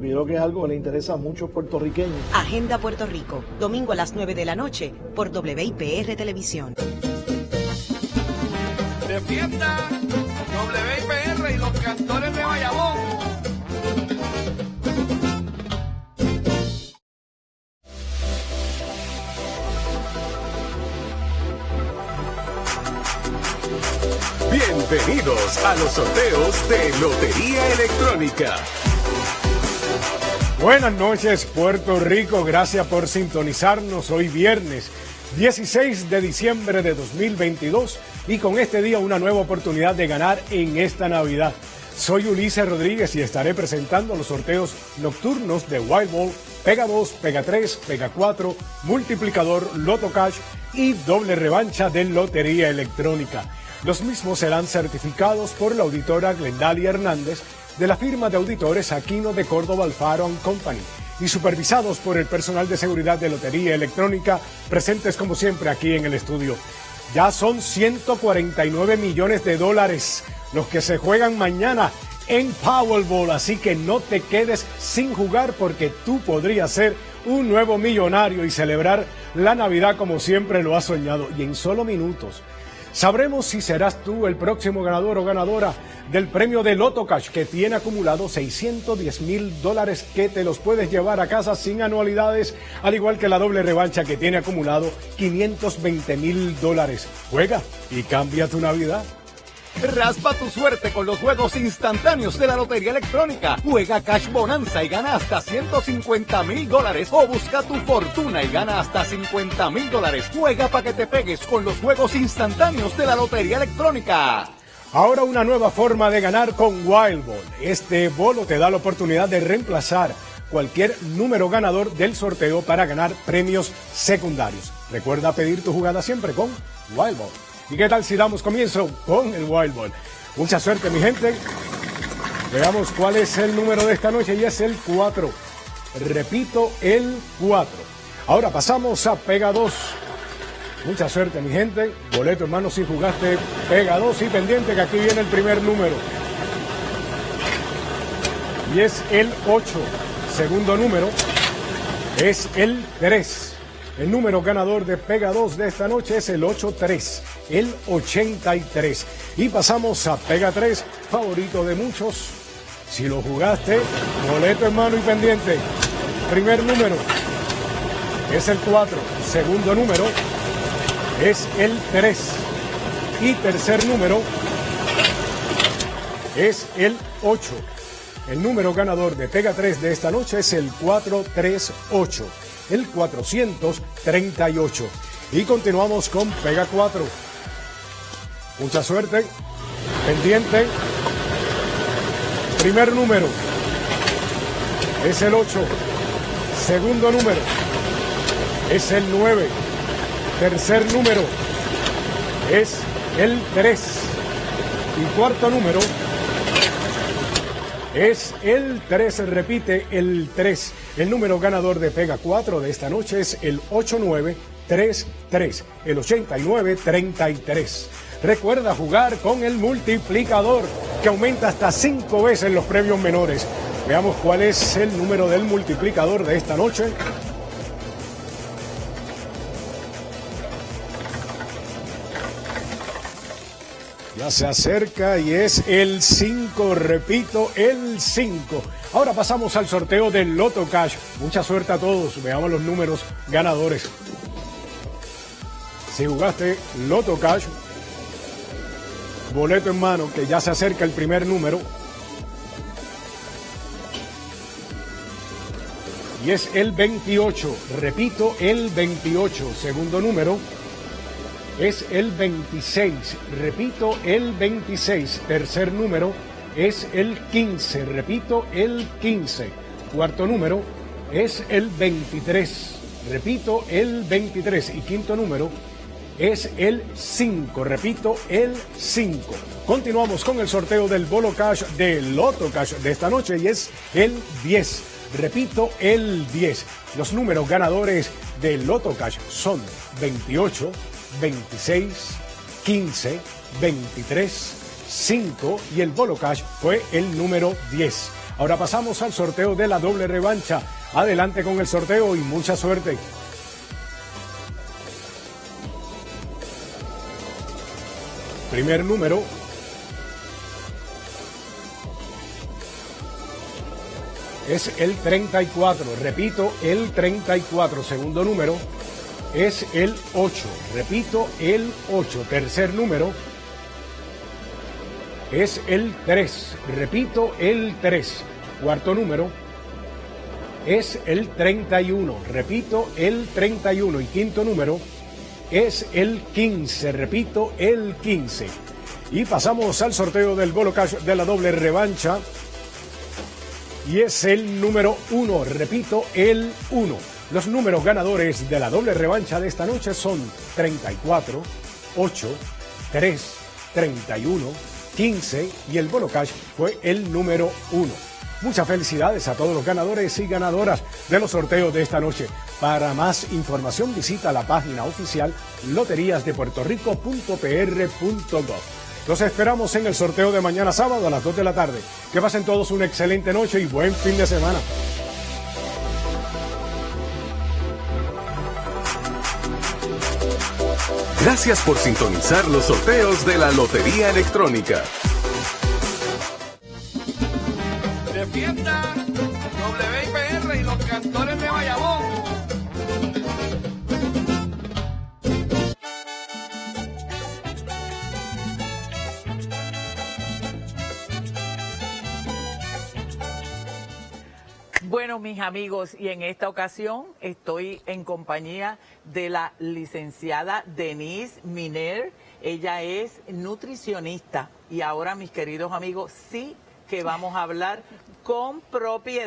Creo que es algo que le interesa a muchos puertorriqueños. Agenda Puerto Rico, domingo a las 9 de la noche por WIPR Televisión. Defienda WIPR y los cantores de Bayamón. Bienvenidos a los sorteos de Lotería Electrónica. Buenas noches Puerto Rico, gracias por sintonizarnos hoy viernes 16 de diciembre de 2022 y con este día una nueva oportunidad de ganar en esta Navidad. Soy Ulises Rodríguez y estaré presentando los sorteos nocturnos de Wild Ball, Pega 2, Pega 3, Pega 4, Multiplicador, Loto Cash y doble revancha de Lotería Electrónica. Los mismos serán certificados por la auditora Glendalia Hernández de la firma de auditores Aquino de Córdoba Alfaro Company y supervisados por el personal de seguridad de Lotería Electrónica, presentes como siempre aquí en el estudio. Ya son 149 millones de dólares los que se juegan mañana en Powerball, así que no te quedes sin jugar porque tú podrías ser un nuevo millonario y celebrar la Navidad como siempre lo has soñado y en solo minutos. Sabremos si serás tú el próximo ganador o ganadora del premio de Loto Cash que tiene acumulado 610 mil dólares que te los puedes llevar a casa sin anualidades, al igual que la doble revancha que tiene acumulado 520 mil dólares. Juega y cambia tu Navidad. Raspa tu suerte con los juegos instantáneos de la Lotería Electrónica. Juega Cash Bonanza y gana hasta 150 mil dólares. O busca tu fortuna y gana hasta 50 mil dólares. Juega para que te pegues con los juegos instantáneos de la Lotería Electrónica. Ahora una nueva forma de ganar con Wild Ball. Este bolo te da la oportunidad de reemplazar cualquier número ganador del sorteo para ganar premios secundarios. Recuerda pedir tu jugada siempre con Wild Ball. ¿Y qué tal si damos comienzo con el Wild Ball? Mucha suerte mi gente. Veamos cuál es el número de esta noche y es el 4. Repito, el 4. Ahora pasamos a Pega 2. Mucha suerte, mi gente. Boleto, hermano, si jugaste, pega dos y pendiente que aquí viene el primer número. Y es el 8. Segundo número es el 3. El número ganador de Pega 2 de esta noche es el 83, el 83. Y pasamos a Pega 3, favorito de muchos. Si lo jugaste, boleto hermano y pendiente. Primer número es el 4. Segundo número es el 3. Y tercer número es el 8. El número ganador de Pega 3 de esta noche es el 438, el 438. Y continuamos con Pega 4. Mucha suerte. Pendiente. Primer número es el 8. Segundo número es el 9. Tercer número es el 3. Y cuarto número es el 3. Repite el 3. El número ganador de Pega 4 de esta noche es el 8933. El 8933. Recuerda jugar con el multiplicador que aumenta hasta 5 veces los premios menores. Veamos cuál es el número del multiplicador de esta noche. Se acerca y es el 5, repito, el 5. Ahora pasamos al sorteo del Loto Cash. Mucha suerte a todos. Veamos los números ganadores. Si jugaste Loto Cash, boleto en mano, que ya se acerca el primer número. Y es el 28. Repito, el 28. Segundo número es el 26. Repito, el 26. Tercer número es el 15. Repito, el 15. Cuarto número es el 23. Repito, el 23. Y quinto número es el 5. Repito, el 5. Continuamos con el sorteo del Bolo Cash de Loto Cash de esta noche y es el 10. Repito, el 10. Los números ganadores de Loto Cash son 28, 26, 15, 23, 5 y el Bolo Cash fue el número 10. Ahora pasamos al sorteo de la doble revancha. Adelante con el sorteo y mucha suerte. Primer número. Es el 34. Repito, el 34. Segundo número es el 8. Repito, el 8. Tercer número es el 3. Repito, el 3. Cuarto número es el 31. Repito, el 31. Y quinto número es el 15. Repito, el 15. Y pasamos al sorteo del Bolo Cash de la doble revancha. Y es el número 1. Repito, el 1. Los números ganadores de la doble revancha de esta noche son 34, 8, 3, 31, 15 y el Bolo Cash fue el número 1. Muchas felicidades a todos los ganadores y ganadoras de los sorteos de esta noche. Para más información visita la página oficial loteriasdepuertorico.pr.gov. Los esperamos en el sorteo de mañana sábado a las 2 de la tarde. Que pasen todos una excelente noche y buen fin de semana. Gracias por sintonizar los sorteos de la Lotería Electrónica. Mis amigos, y en esta ocasión estoy en compañía de la licenciada Denise Miner. Ella es nutricionista y ahora, mis queridos amigos, sí que vamos a hablar con propiedad.